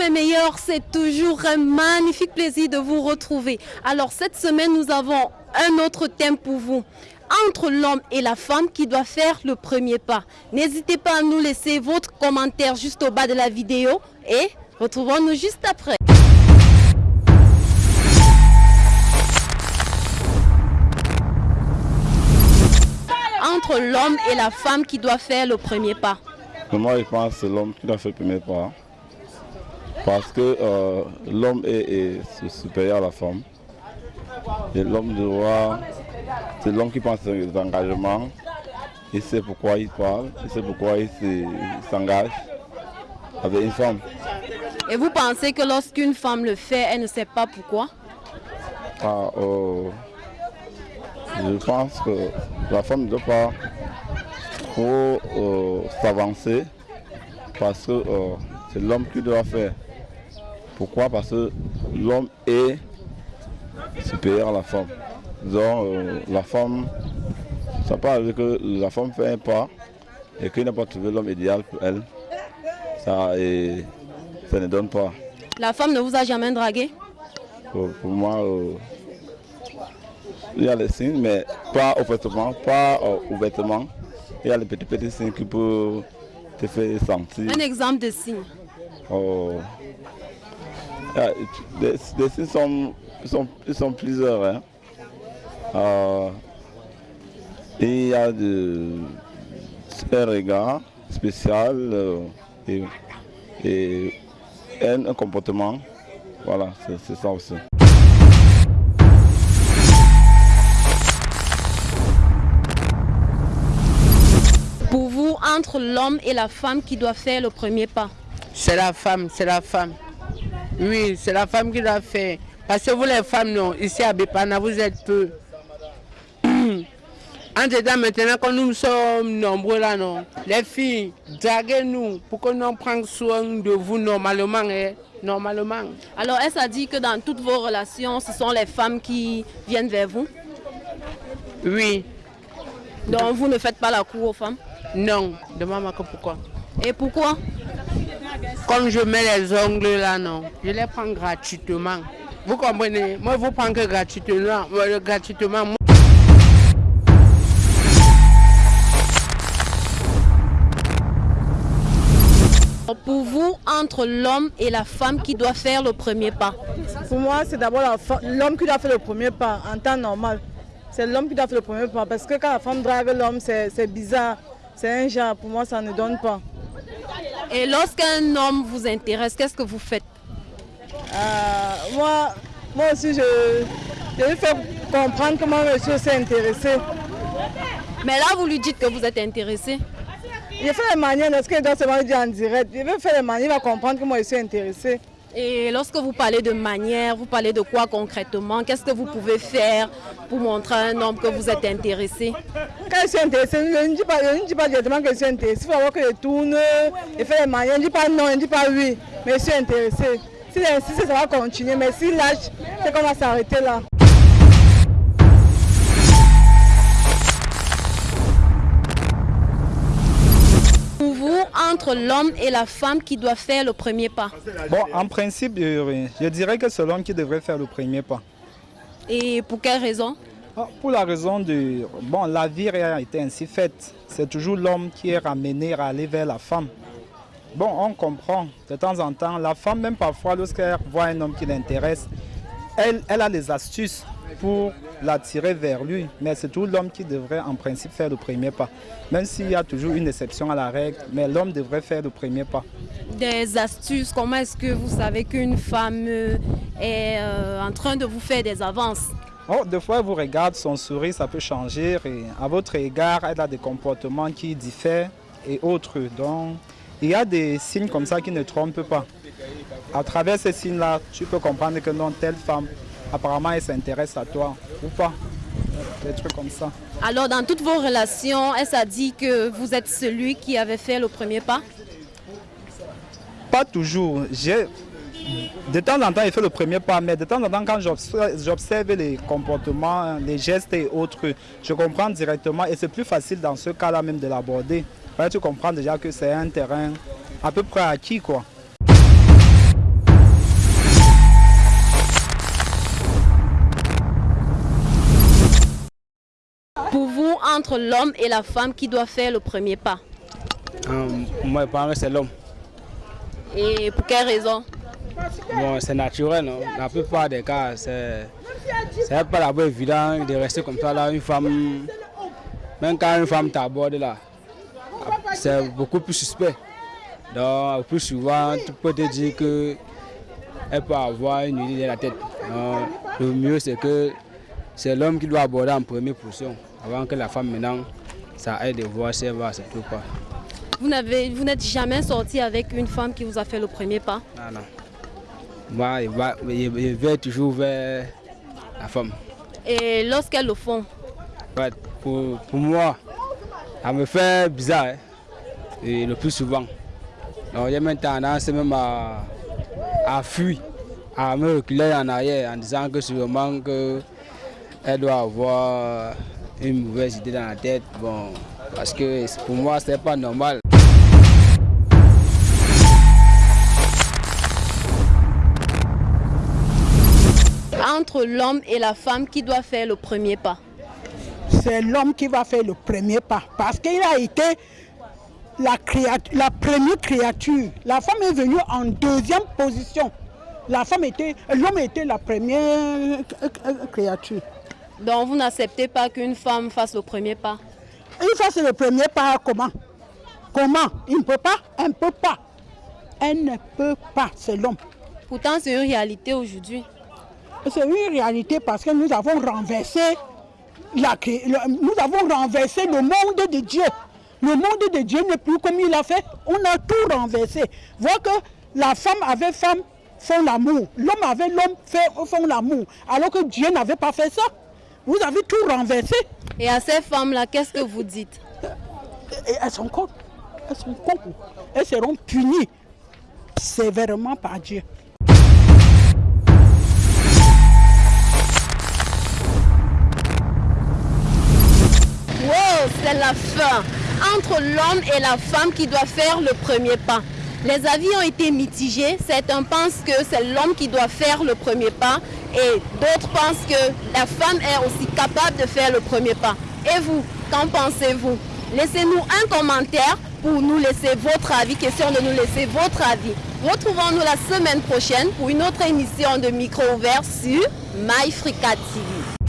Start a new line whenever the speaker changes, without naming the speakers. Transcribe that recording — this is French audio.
mes meilleurs, c'est toujours un magnifique plaisir de vous retrouver. Alors cette semaine, nous avons un autre thème pour vous. Entre l'homme et la femme qui doit faire le premier pas. N'hésitez pas à nous laisser votre commentaire juste au bas de la vidéo et retrouvons-nous juste après. Entre l'homme et la femme qui doit faire le premier pas.
Moi, je pense que c'est l'homme qui doit faire le premier pas. Parce que euh, l'homme est, supérieur à la femme. Et l'homme doit. C'est l'homme qui pense aux engagements. Il sait pourquoi il parle, il sait pourquoi il s'engage avec une femme.
Et vous pensez que lorsqu'une femme le fait, elle ne sait pas pourquoi?
Ah, oh, Je pense que la femme ne doit pas trop euh, s'avancer parce que euh, c'est l'homme qui doit faire. Pourquoi? Parce que l'homme est supérieur à la femme. Donc euh, la femme, ça parle que la femme fait un pas et qu'il n'a pas trouvé l'homme idéal pour elle. Ça, et, ça ne donne pas.
La femme ne vous a jamais dragué?
Pour, moi, euh, il y a les signes, mais pas ouvertement, pas euh, ouvertement. Il y a les petits petits signes qui peuvent te faire sentir.
Un exemple de signe.
Oh. Les, signes sont, sont, sont plusieurs. Hein. Euh, il y a de, un regard spécial euh, et, et un, un, comportement. Voilà, c'est ça aussi.
Pour vous, entre l'homme et la femme qui doit faire le premier pas?
C'est la femme, c'est la femme. Oui, c'est la femme qui l'a fait. Parce que vous les femmes, non, ici à Bépana, vous êtes peu. en dedans, maintenant, quand nous sommes nombreux là, non, les filles, draguez-nous pour que nous prenions soin de vous normalement. Hein, normalement.
Alors, est-ce à dire que dans toutes vos relations, ce sont les femmes qui viennent vers vous?
Oui.
Donc, vous ne faites pas la cour aux femmes?
Non. Demande-moi pourquoi.
Et pourquoi?
Comme je mets les ongles là, non, je les prends gratuitement. Vous comprenez? Moi, vous prends que gratuitement. gratuitement.
Pour vous, entre l'homme et la femme qui doit faire le premier pas
Pour moi, c'est d'abord l'homme qui doit faire le premier pas en temps normal. C'est l'homme qui doit faire le premier pas parce que quand la femme drague l'homme, c'est bizarre. C'est un genre, pour moi, ça ne donne pas.
Et lorsqu'un homme vous intéresse, qu'est-ce que vous faites?
Euh, moi, moi aussi, je, je lui fais comprendre comment je suis aussi intéressé.
Mais là, vous lui dites que vous êtes intéressé
Il fait les manières, est-ce qu'il doit se dire en direct? Il veut faire les manières, il va comprendre que moi je suis intéressé.
Et lorsque vous parlez de manière, vous parlez de quoi concrètement? Qu'est-ce que vous pouvez faire pour montrer à un homme que vous êtes intéressé?
Quand je suis intéressé, je ne dis pas, ne pas directement que je suis intéressé. Il faut voir que je tourne et faire les manières. Je ne dis pas non, je ne dis pas oui, mais je suis intéressé. S'il insiste, ça va continuer, mais s'il lâche, c'est qu'on va s'arrêter là.
Entre l'homme et la femme qui doit faire le premier pas
Bon, en principe, je dirais que c'est l'homme qui devrait faire le premier pas.
Et pour quelle raison?
Ah, Pour la raison de... Bon, la vie a été ainsi faite. C'est toujours l'homme qui est ramené à aller vers la femme. Bon, on comprend. De temps en temps, la femme, même parfois, lorsqu'elle voit un homme qui l'intéresse, elle, elle a les astuces pour l'attirer vers lui. Mais c'est tout l'homme qui devrait en principe faire le premier pas. Même s'il y a toujours une exception à la règle, mais l'homme devrait faire le premier pas.
Des astuces, comment est-ce que vous savez qu'une femme euh, est euh, en train de vous faire des avances?
Oh, des fois, elle vous regarde, son sourire, ça peut changer. Et à votre égard, elle a des comportements qui diffèrent et autres. Donc, il y a des signes comme ça qui ne trompent pas. À travers ces signes-là, tu peux comprendre que non, telle femme apparemment elle s'intéresse à toi ou pas. Des trucs comme ça.
Alors dans toutes vos relations, est-ce a dit que vous êtes celui qui avait fait le premier pas?
Pas toujours. De temps en temps, il fait le premier pas, mais de temps en temps, quand j'observe les comportements, les gestes et autres, je comprends directement et c'est plus facile dans ce cas-là même de l'aborder. Tu comprends déjà que c'est un terrain à peu près acquis. quoi.
Entre l'homme et la femme, qui doit faire le premier pas
Euh, moi, je pense que c'est l'homme.
Et pour quelle raison?
Bon, c'est naturel, non? La plupart des cas, c'est pas d'abord évident de rester comme ça là, une femme, même quand une femme t'aborde là, c'est beaucoup plus suspect. Donc, plus souvent, tu peux te dire que elle peut avoir une idée dans la tête. Donc, le mieux, c'est que c'est l'homme qui doit aborder en première position, avant que la femme maintenant, ça aide de voir si elle va accepter ou pas.
Vous n'avez, vous n'êtes jamais sorti avec une femme qui vous a fait le premier pas?
Non, non. Moi, il va, il il va toujours vers la femme.
Et lorsqu'elles le font,
Ouais, pour, pour moi, ça me fait bizarre. hein. Et le plus souvent. Donc, j'ai même tendance même à, à fuir, à me reculer en arrière en disant que sûrement que elle doit avoir une mauvaise idée dans la tête. Bon, parce que pour moi, c'est pas normal.
entre l'homme et la femme, qui doit faire le premier pas?
C'est l'homme qui va faire le premier pas. Parce qu'il a été la, créature, la première créature. La femme est venue en deuxième position. La femme était, l'homme était la première créature.
Donc vous n'acceptez pas qu'une femme fasse le premier pas
Il fasse le premier pas comment? Comment? Il ne peut pas? Elle ne peut pas. Elle ne peut pas, c'est l'homme.
Pourtant, c'est une réalité aujourd'hui.
C'est une réalité parce que nous avons renversé la, le- nous avons renversé le monde de Dieu. Le monde de Dieu n'est plus comme il a fait. On a tout renversé. Vois que la femme avec femme font l'amour. L'homme avec l'homme fait, font l'amour. Alors que Dieu n'avait pas fait ça. Vous avez tout renversé.
Et à ces femmes-là, qu'est-ce que vous dites?
Et elles sont connes. Elles sont connes. Elles seront punies sévèrement par Dieu.
Wow, c'est la fin. Entre l'homme et la femme qui doit faire le premier pas. Les avis ont été mitigés. Certains pensent que c'est l'homme qui doit faire le premier pas et d'autres pensent que la femme est aussi capable de faire le premier pas. Et vous, qu'en pensez-vous? Laissez-nous un commentaire pour nous laisser votre avis, question de nous laisser votre avis. Retrouvons-nous la semaine prochaine pour une autre émission de Micro ouvert sur MyFrica TV.